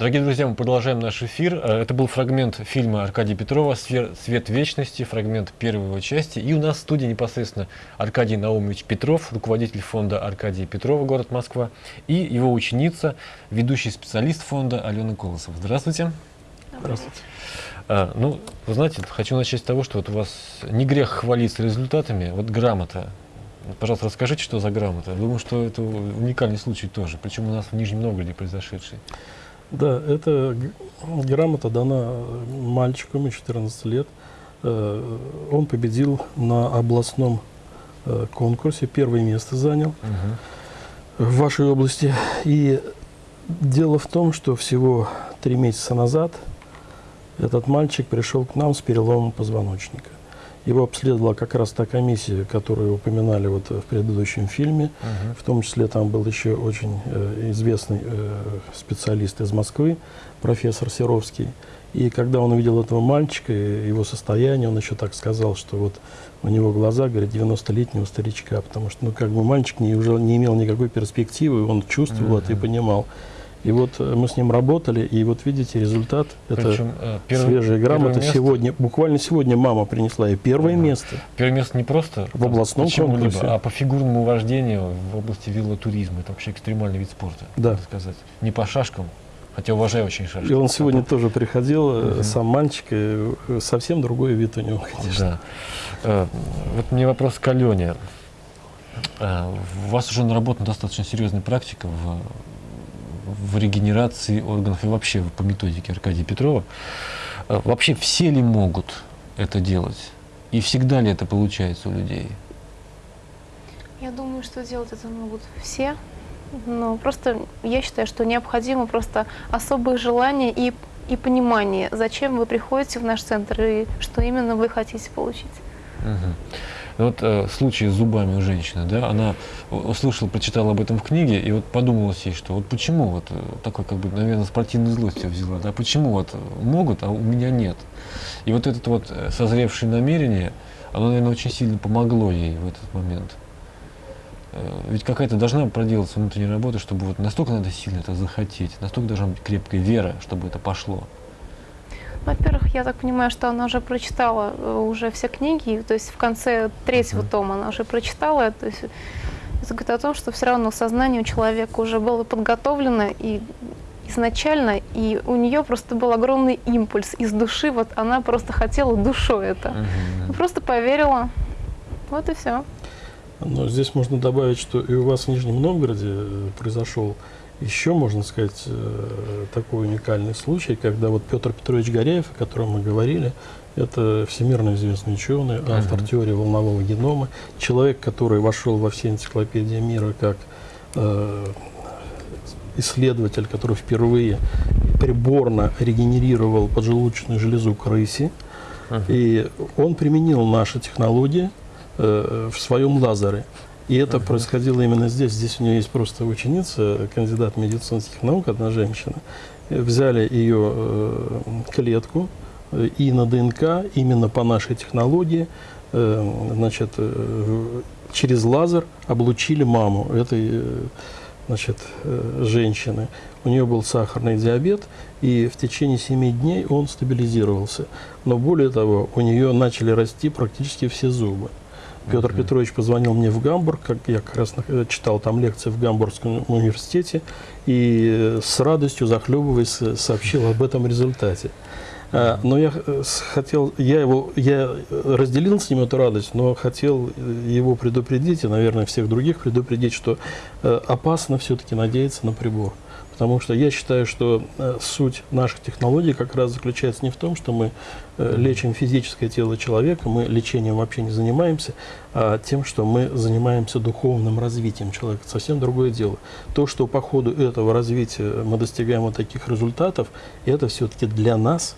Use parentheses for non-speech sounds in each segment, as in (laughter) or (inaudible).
Дорогие друзья, мы продолжаем наш эфир. Э, это был фрагмент фильма Аркадия Петрова «Свет вечности», фрагмент первой его части. И у нас в студии непосредственно Аркадий Наумович Петров, руководитель фонда Аркадия Петрова, город Москва, и его ученица, ведущий специалист фонда Алена Колосов. Здравствуйте. Здравствуйте. А, ну, вы знаете, хочу начать с того, что вот у вас не грех хвалиться результатами. Вот грамота. Пожалуйста, расскажите, что за грамота. Думаю, что это уникальный случай тоже, причем у нас в Нижнем Новгороде произошедший. Да, эта грамота дана мальчику, ему 14 лет. Э, он победил на областном э, конкурсе, первое место занял угу. в вашей области. И дело в том, что всего три месяца назад этот мальчик пришел к нам с переломом позвоночника. Его обследовала как раз та комиссия, которую упоминали вот в предыдущем фильме. Uh В том числе там был еще очень э, известный э, специалист из Москвы, профессор Серовский. И когда он увидел этого мальчика, его состояние, он еще так сказал, что вот у него глаза, говорит, 90-летнего старичка, потому что, ну, как бы мальчик не, уже не имел никакой перспективы, он чувствовал uh это и понимал. И вот э, мы с ним работали, и вот видите результат. Причем, это э, первый, свежая грамота. Сегодня, буквально сегодня мама принесла ей первое ага. место. Первое место не просто в областном конкурсе, а по фигурному вождению в области велотуризма. Это вообще экстремальный вид спорта, да. сказать. Не по шашкам, хотя уважаю очень шашки. И он сегодня тоже приходил, угу. сам мальчик, и совсем другой вид у него, конечно. Да. Вот мне вопрос к Алене. У вас уже наработана достаточно серьезная практика в в регенерации органов и вообще по методике Аркадия Петрова. Э, вообще все ли могут это делать? И всегда ли это получается у людей? Я думаю, что делать это могут все. Но просто я считаю, что необходимо просто особое желание и, и понимание, зачем вы приходите в наш центр и что именно вы хотите получить. Угу. Вот э, случай с зубами у женщины, да, она услышала, прочитала об этом в книге, и вот подумала себе, что вот почему вот э, такой, как бы, наверное, спортивной злостью взяла, да, почему вот могут, а у меня нет. И вот это вот э, созревшее намерение, оно, наверное, очень сильно помогло ей в этот момент. Э, ведь какая-то должна проделаться внутренняя работа, чтобы вот настолько надо сильно это захотеть, настолько должна быть крепкая вера, чтобы это пошло. Во-первых, я так понимаю, что она уже прочитала э, уже все книги, то есть в конце третьего тома она уже прочитала, то есть это говорит о том, что все равно сознание у человека уже было подготовлено и изначально, и у нее просто был огромный импульс из души, вот она просто хотела душой это, угу. просто поверила, вот и все. Но здесь можно добавить, что и у вас в Нижнем Новгороде э, произошел еще, можно сказать, э, такой уникальный случай, когда вот Петр Петрович Горяев, о котором мы говорили, это всемирно известный ученый, автор uh -huh. теории волнового генома, человек, который вошел во все энциклопедии мира как э, исследователь, который впервые приборно регенерировал поджелудочную железу крыси. Uh -huh. И он применил наши технологии э, в своем лазере. И это -huh. происходило именно здесь. Здесь у нее есть просто ученица, кандидат медицинских наук, одна женщина. Взяли ее э, клетку э, и на ДНК, именно по нашей технологии, э, значит, э, через лазер облучили маму этой э, значит, э, женщины. У нее был сахарный диабет, и в течение 7 дней он стабилизировался. Но более того, у нее начали расти практически все зубы. Петр Петрович позвонил мне в Гамбург, как я как раз читал там лекции в Гамбургском университете, и с радостью, захлебываясь, сообщил об этом результате. А, но я э, хотел, я его, я разделил с ним эту радость, но хотел его предупредить, и, наверное, всех других предупредить, что э, опасно все-таки надеяться на прибор. Потому что я считаю, что э, суть наших технологий как раз заключается не в том, что мы э, лечим физическое тело человека, мы лечением вообще не занимаемся, а тем, что мы занимаемся духовным развитием человека. Совсем другое дело. То, что по ходу этого развития мы достигаем вот таких результатов, это все-таки для нас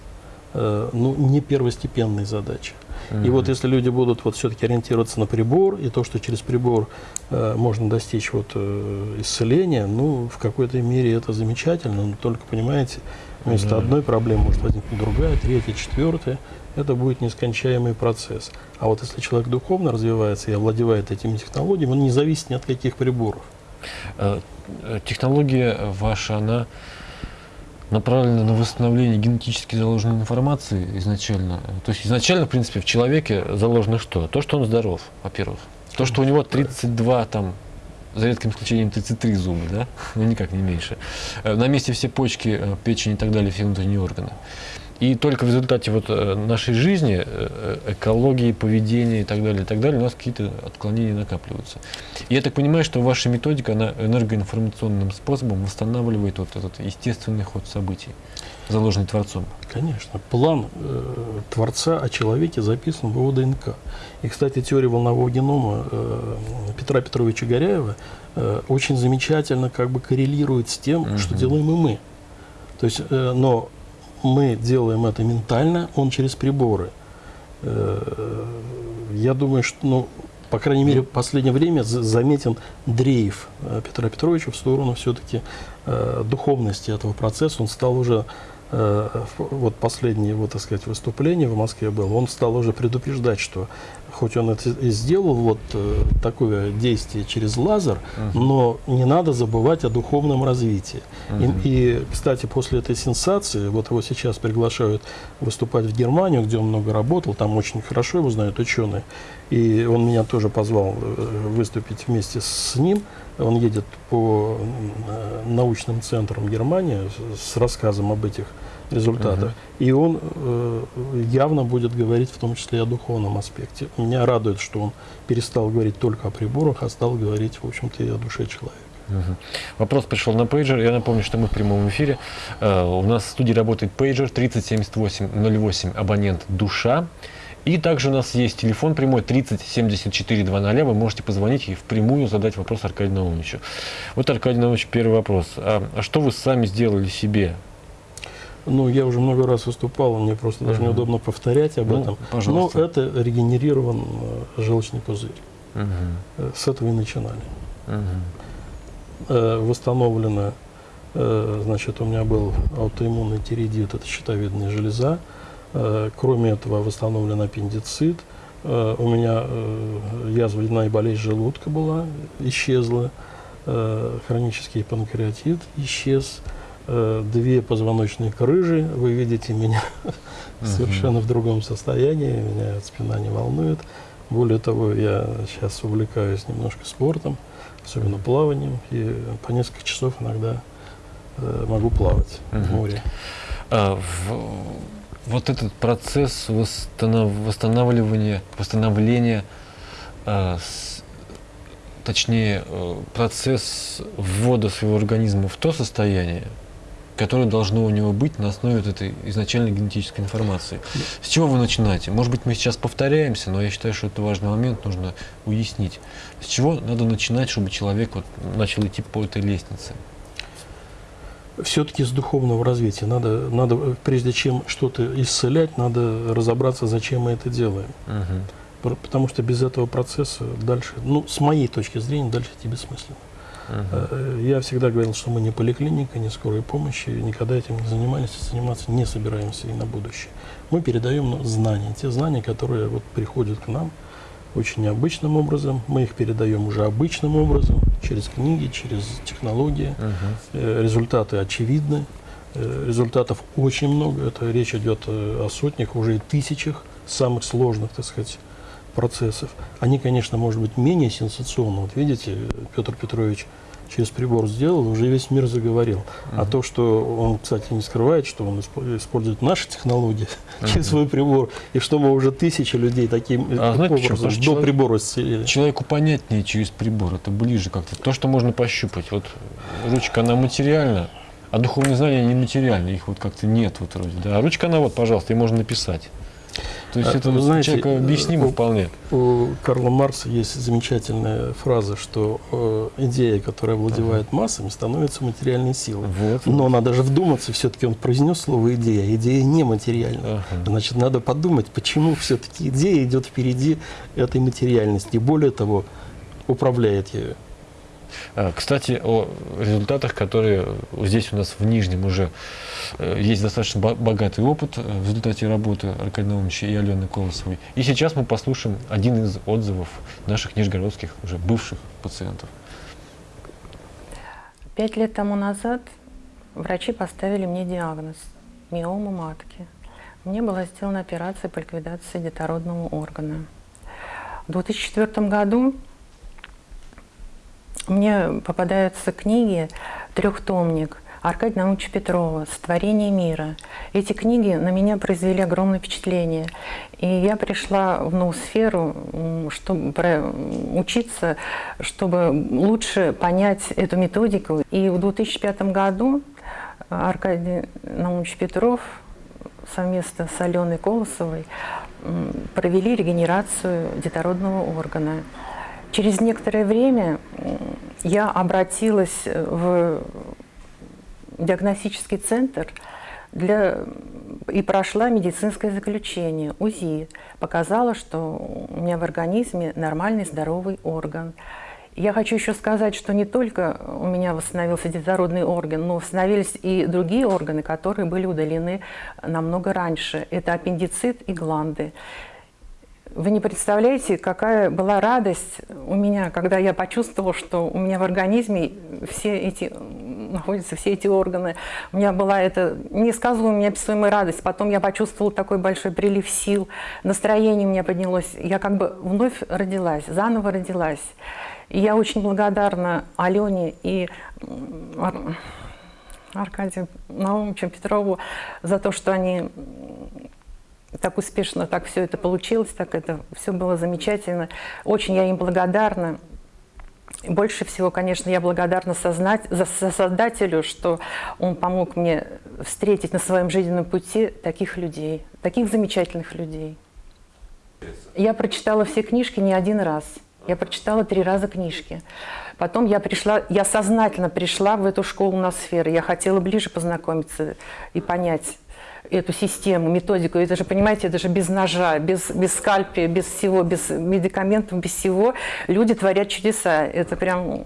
э, ну, не первостепенная задача. И вот если люди будут вот все-таки ориентироваться на прибор, и то, что через прибор э, можно достичь вот э, исцеления, ну, в какой-то мере это замечательно, но только, понимаете, вместо одной проблемы может возникнуть другая, третья, четвертая. Это будет нескончаемый процесс. А вот если человек духовно развивается и овладевает этими технологиями, он не зависит ни от каких приборов. Э, э, технология ваша, она направлена на восстановление генетически заложенной информации изначально. То есть изначально, в принципе, в человеке заложено что? То, что он здоров, во-первых. То, что у него 32 там за редким исключением 33 зуба, да? (laughs) Ну, никак не меньше. Э, на месте все почки, э, печень и так далее, все внутренние органы. И только в результате вот э, нашей жизни, экологии, поведения и так далее, и так далее, у нас какие-то отклонения накапливаются. И я так понимаю, что ваша методика, она энергоинформационным способом восстанавливает вот этот естественный ход событий, заложенный Творцом. Конечно. План э, Творца о человеке записан в его ДНК. И, кстати, теория волнового генома э, Петра Петровича Горяева э, очень замечательно как бы коррелирует с тем, угу. что делаем и мы. То есть, э, но мы делаем это ментально, он через приборы. Э, я думаю, что, ну, по крайней мере, в последнее время заметен дрейф э, Петра Петровича в сторону все-таки э, духовности этого процесса. Он стал уже вот последнее его, так сказать, выступление в Москве было, он стал уже предупреждать, что хоть он это и сделал вот э, такое действие через лазер, uh но не надо забывать о духовном развитии. Uh и, и, кстати, после этой сенсации, вот его сейчас приглашают выступать в Германию, где он много работал, там очень хорошо его знают ученые, и он меня тоже позвал э, выступить вместе с ним. Он едет по научным центрам Германии с рассказом об этих результата. Угу. И он э, явно будет говорить в том числе и о духовном аспекте. Меня радует, что он перестал говорить только о приборах, а стал говорить, в общем-то, и о душе человека. Угу. Вопрос пришел на пейджер. Я напомню, что мы в прямом эфире. Uh, у нас в студии работает пейджер 307808, абонент «Душа». И также у нас есть телефон прямой 30 74 00. Вы можете позвонить и впрямую задать вопрос Аркадию Наумовичу. Вот, Аркадий Наумович, первый вопрос. А, а что вы сами сделали себе ну, я уже много раз выступал, мне просто даже неудобно повторять об ну, этом. Пожалуйста. Но это регенерирован э, желчный пузырь. Угу. С этого и начинали. Угу. Восстановлено, значит, у меня был аутоиммунный тиреидит, это щитовидная железа. Кроме этого, восстановлен аппендицит. У меня язвенная болезнь желудка была, исчезла. Хронический панкреатит исчез. Э, две позвоночные крыжи, вы видите меня (laughs) совершенно в другом состоянии, меня спина не волнует. Более того, я сейчас увлекаюсь немножко спортом, особенно плаванием, и по несколько часов иногда э, могу плавать в море. А, в, вот этот процесс восстанов, восстанавливания, восстановления, а, с, точнее, э, процесс ввода своего организма в то состояние, которое должно у него быть на основе вот этой изначальной генетической информации. С чего вы начинаете? Может быть, мы сейчас повторяемся, но я считаю, что это важный момент, нужно уяснить. С чего надо начинать, чтобы человек вот начал идти по этой лестнице? Все-таки с духовного развития. Надо, надо, прежде чем что-то исцелять, надо разобраться, зачем мы это делаем. Угу. Потому что без этого процесса дальше, ну, с моей точки зрения, дальше идти бессмысленно. Uh Я всегда говорил, что мы не поликлиника, не скорой помощи, никогда этим не занимались, заниматься не собираемся и на будущее. Мы передаем знания, те знания, которые вот приходят к нам очень необычным образом. Мы их передаем уже обычным образом, через книги, через технологии. Uh Результаты очевидны, э, результатов очень много. Это речь идет о сотнях, уже и тысячах самых сложных, так сказать, процессов. Они, конечно, может быть менее сенсационны. Вот видите, Петр Петрович через прибор сделал, уже весь мир заговорил. Uh -huh. А то, что он, кстати, не скрывает, что он использует наши технологии uh (laughs) -huh. через свой прибор, и что мы уже тысячи людей таким а, знаете, образом до человек, прибора исцелили. Человеку понятнее через прибор, это ближе как-то. То, что можно пощупать. Вот ручка, она материальна, а духовные знания нематериальны, их вот как-то нет вот вроде. Да. А ручка, она вот, пожалуйста, и можно написать. То есть а, это Вы знаете, человеку объяснимо у, вполне. У Карла Маркса есть замечательная фраза, что э, идея, которая владевает ага. массами, становится материальной силой. Вот, Но надо же вдуматься, все-таки он произнес слово идея, идея нематериальна. Ага. Значит, надо подумать, почему все-таки идея идет впереди этой материальности. И более того, управляет ею. А, кстати, о результатах, которые здесь у нас в Нижнем уже э, есть достаточно богатый опыт э, в результате работы Аркадия Наумовича и Алены Колосовой. И сейчас мы послушаем один из отзывов наших нижегородских, уже бывших пациентов. Пять лет тому назад врачи поставили мне диагноз – миома матки. Мне была сделана операция по ликвидации детородного органа. В 2004 году мне попадаются книги, трехтомник Аркадия Наумовича Петрова «Сотворение мира». Эти книги на меня произвели огромное впечатление. И я пришла в ноосферу, чтобы учиться, чтобы лучше понять эту методику. И в 2005 году Аркадий Наумович Петров совместно с Аленой Колосовой провели регенерацию детородного органа. Через некоторое время я обратилась в диагностический центр для, и прошла медицинское заключение, УЗИ. Показала, что у меня в организме нормальный здоровый орган. Я хочу еще сказать, что не только у меня восстановился детородный орган, но восстановились и другие органы, которые были удалены намного раньше. Это аппендицит и гланды. Вы не представляете, какая была радость у меня, когда я почувствовала, что у меня в организме все эти, находятся все эти органы. У меня была эта несказуемая, неописуемая радость. Потом я почувствовала такой большой прилив сил, настроение у меня поднялось. Я как бы вновь родилась, заново родилась. И я очень благодарна Алене и Аркадию Наумовичу Петрову за то, что они так успешно, так все это получилось, так это все было замечательно. Очень я им благодарна. Больше всего, конечно, я благодарна сознать, за, Создателю, что он помог мне встретить на своем жизненном пути таких людей, таких замечательных людей. Я прочитала все книжки не один раз. Я прочитала три раза книжки. Потом я пришла, я сознательно пришла в эту школу на сферы. Я хотела ближе познакомиться и понять, эту систему, методику. Это же, понимаете, это же без ножа, без, без скальпия, без всего, без медикаментов, без всего люди творят чудеса. Это прям,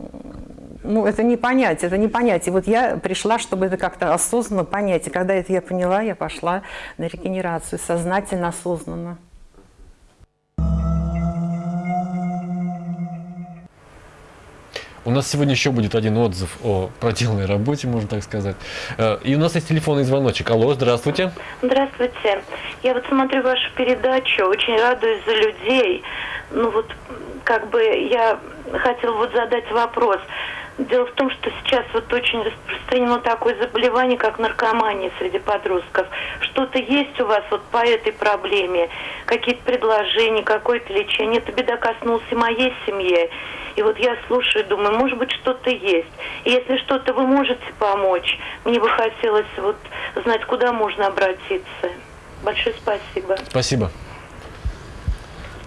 ну, это не понять, это не понять. И вот я пришла, чтобы это как-то осознанно понять. И когда это я поняла, я пошла на регенерацию, сознательно, осознанно. У нас сегодня еще будет один отзыв о проделанной работе, можно так сказать. Э, и у нас есть телефонный звоночек. Алло, здравствуйте. Здравствуйте. Я вот смотрю вашу передачу, очень радуюсь за людей. Ну вот, как бы я хотела вот задать вопрос. Дело в том, что сейчас вот очень распространено такое заболевание, как наркомания среди подростков. Что-то есть у вас вот по этой проблеме? Какие-то предложения, какое-то лечение? Эта беда коснулась и моей семьи. И вот я слушаю, думаю, может быть, что-то есть. И если что-то вы можете помочь, мне бы хотелось вот знать, куда можно обратиться. Большое спасибо. Спасибо.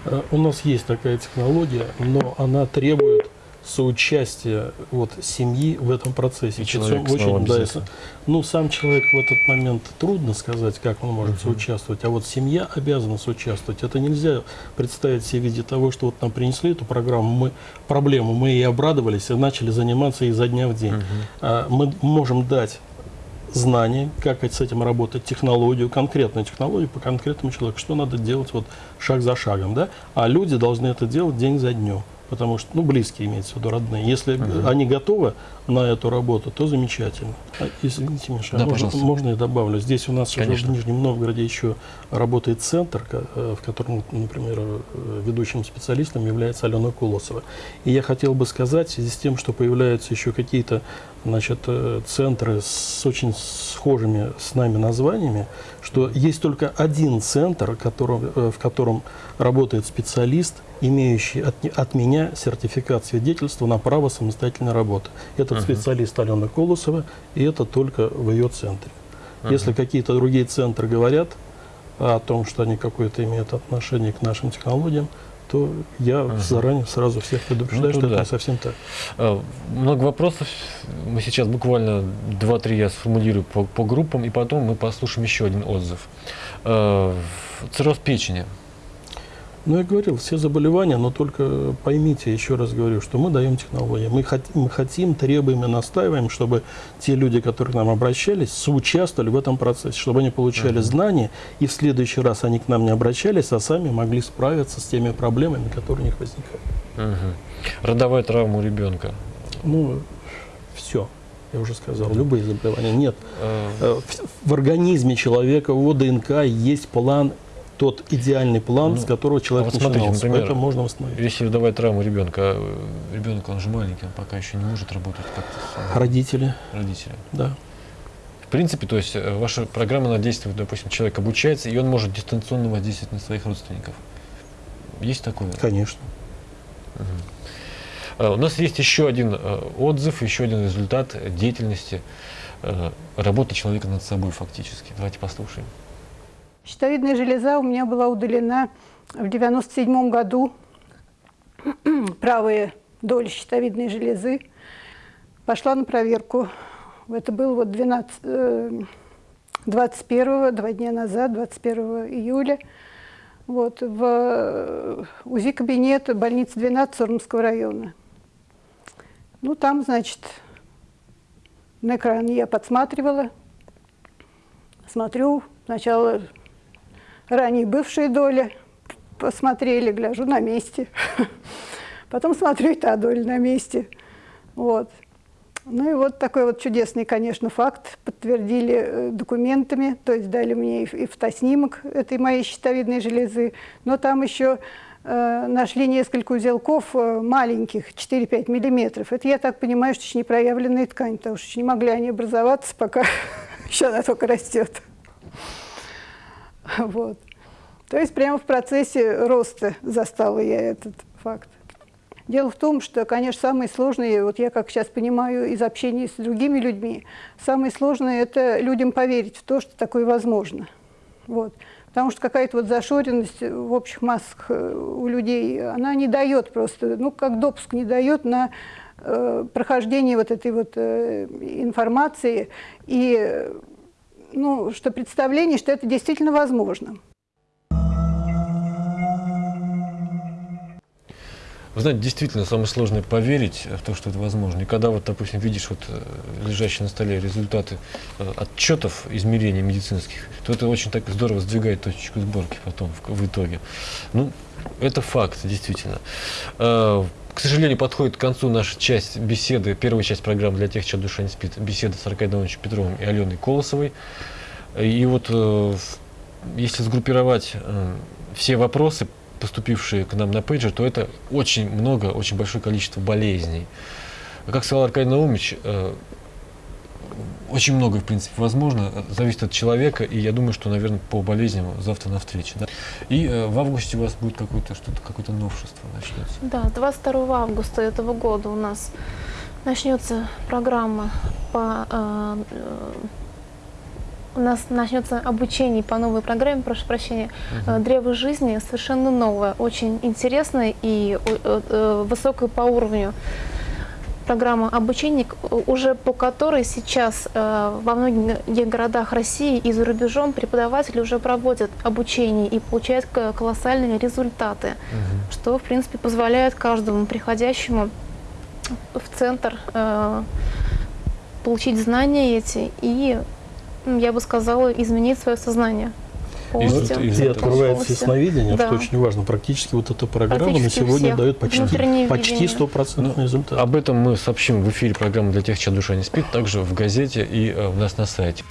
Э, у нас есть такая технология, но она требует соучастие вот, семьи в этом процессе. И человек очень, да, если, ну, сам человек в этот момент трудно сказать, как он может -huh. соучаствовать, а вот семья обязана соучаствовать. Это нельзя представить себе в виде того, что вот нам принесли эту программу, мы, проблему, мы ей обрадовались и начали заниматься изо дня в день. -huh. а, мы можем дать знания, как с этим работать, технологию, конкретную технологию по конкретному человеку, что надо делать вот шаг за шагом, да? А люди должны это делать день за днем потому что, ну, близкие имеется в виду, родные. Если угу. они готовы на эту работу, то замечательно. А, извините, Миша, да, можно, можно я добавлю? Здесь у нас Конечно. уже в Нижнем Новгороде еще работает центр, э, в котором, например, э, ведущим специалистом является Алена Кулосова. И я хотел бы сказать, в связи с тем, что появляются еще какие-то значит, э, центры с очень схожими с нами названиями, что есть только один центр, который, в котором работает специалист, имеющий от, от меня сертификат свидетельства на право самостоятельной работы. Этот uh -huh. специалист Алена Колосова, и это только в ее центре. Uh -huh. Если какие-то другие центры говорят о том, что они какое-то имеют отношение к нашим технологиям, то я -huh. заранее сразу всех предупреждаю, ну, что да. это не совсем так. А, много вопросов. Мы сейчас буквально 2-3 я сформулирую по, по группам, и потом мы послушаем еще один отзыв. А, цирроз печени. Ну, я говорил, все заболевания, но только поймите, еще раз говорю, что мы даем технологии. Мы, хот мы хотим, требуем и настаиваем, чтобы те люди, которые к нам обращались, соучаствовали в этом процессе, чтобы они получали uh -huh. знания, и в следующий раз они к нам не обращались, а сами могли справиться с теми проблемами, которые у них возникают. Uh -huh. Родовая травма у ребенка. Ну, все. я уже сказал, любые заболевания. Нет. Э, Э, В, организме человека, его ДНК есть план, тот идеальный план, Ну, с которого человек вот смотрите, начинался. например, Поэтому можно восстановить. Если давать травму ребенка, э, ребенок он же маленький, он пока еще не может работать как-то с Родители, родителями. да. В принципе, то есть э, ваша программа она действует, допустим, человек обучается, и он может дистанционно воздействовать на своих родственников. Есть такое? Конечно. А, У нас есть еще один отзыв, еще один результат деятельности работы человека над собой фактически. Давайте послушаем. Щитовидная железа у меня была удалена в 97 году. (clears throat) Правая доля щитовидной железы. Пошла на проверку. Это было вот 12, э, 21 два дня назад, 21 июля. Вот, в э, УЗИ-кабинет больницы 12 Сормовского района. Ну, там, значит, на экране я подсматривала. Смотрю, сначала ранее бывшие доли посмотрели, гляжу на месте. Потом смотрю, и та доля на месте. Вот. Ну и вот такой вот чудесный, конечно, факт. Подтвердили э, документами, то есть дали мне и, фотоснимок этой моей щитовидной железы. Но там еще э, нашли несколько узелков э, маленьких, 4-5 миллиметров. Это, я так понимаю, что еще не проявленная ткань, потому что не могли они образоваться, пока (laughs) еще она только растет. (laughs) Вот. То есть прямо в процессе роста застала я этот факт. Дело в том, что, конечно, самое сложное, вот я как сейчас понимаю из общения с другими людьми, самое сложное – это людям поверить в то, что такое возможно. Вот. Потому что какая-то вот зашоренность в общих массах э, у людей, она не дает просто, ну, как допуск не дает на э, прохождение вот этой вот э, информации и, ну, что представление, что это действительно возможно. Вы знаете, действительно, самое сложное поверить в то, что это возможно. И когда вот, допустим, видишь вот э, лежащие на столе результаты э, отчетов измерений медицинских, то это очень так здорово сдвигает точечку сборки потом в, в итоге. Ну, это факт, действительно. Э, К сожалению, подходит к концу наша часть беседы, первая часть программы для тех, чья душа не спит, беседа с Аркадием Ивановичем Петровым и Аленой Колосовой. И вот если сгруппировать все вопросы, поступившие к нам на пейджер, то это очень много, очень большое количество болезней. А Как сказал Аркадий Наумович, э, очень много, в принципе, возможно, зависит от человека, и я думаю, что, наверное, по болезням завтра на встрече. Да? И э, в августе у вас будет какое-то что-то, какое-то новшество начнется. Да, 22 августа этого года у нас начнется программа по... э, у нас начнется обучение по новой программе, прошу прощения, э, «Древо жизни», совершенно новое, очень интересное и э, э, высокое по уровню программа обучения, уже по которой сейчас э, во многих городах России и за рубежом преподаватели уже проводят обучение и получают колоссальные результаты что, в принципе, позволяет каждому приходящему в центр э, получить знания эти и, я бы сказала, изменить свое сознание полностью. И этого открывается полностью. ясновидение, Да. что очень важно. Практически вот эта программа на сегодня дает почти, Внутреннее почти видение. стопроцентный Ну, результат. Об этом мы сообщим в эфире программы для тех, чья душа не спит, также в газете и э, у нас на сайте.